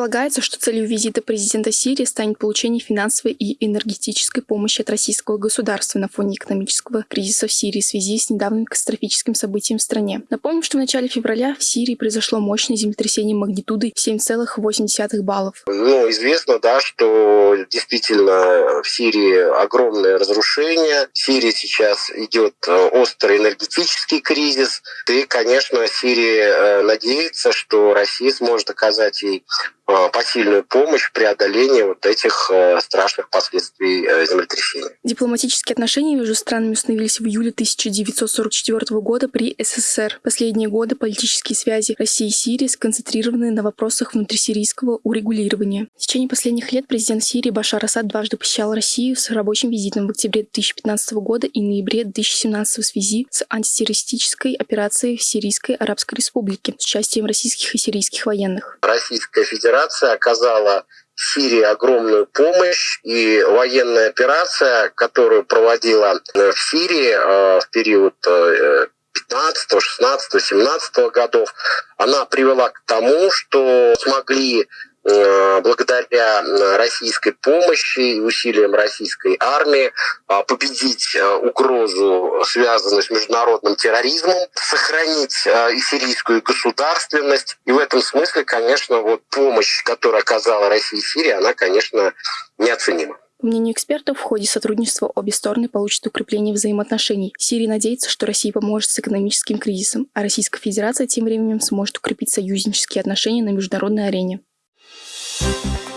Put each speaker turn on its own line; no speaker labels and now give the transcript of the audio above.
Предполагается, что целью визита президента Сирии станет получение финансовой и энергетической помощи от российского государства на фоне экономического кризиса в Сирии в связи с недавним катастрофическим событием в стране. Напомним, что в начале февраля в Сирии произошло мощное землетрясение магнитудой 7,8 баллов.
Ну, известно, да, что действительно в Сирии огромное разрушение. В Сирии сейчас идет э, острый энергетический кризис. И, конечно, Сирия э, надеется, что Россия сможет оказать ей посильную помощь в преодолении вот этих э, страшных последствий э, землетрясения.
Дипломатические отношения между странами установились в июле 1944 года при СССР. Последние годы политические связи России и Сирии сконцентрированы на вопросах внутрисирийского урегулирования. В течение последних лет президент Сирии Башар Асад дважды посещал Россию с рабочим визитом в октябре 2015 года и ноябре 2017 в связи с антитеррористической операцией в Сирийской Арабской Республике с участием российских и сирийских военных.
Российская Федерация Федерация оказала Сирии огромную помощь, и военная операция, которую проводила э, в Сирии э, в период 15, 16, 17 годов, она привела к тому, что смогли благодаря э, российской помощи и усилиям российской армии э, победить угрозу, связанную с международным терроризмом, сохранить и сирийскую государственность. И в этом смысле, конечно, вот помощь, которую оказала Россия и Сирия, она, конечно, неоценима.
По мнению экспертов, в ходе сотрудничества обе стороны получат укрепление взаимоотношений. Сирия надеется, что Россия поможет с экономическим кризисом, а Российская Федерация тем временем сможет укрепить союзнические отношения на международной арене. Thank you.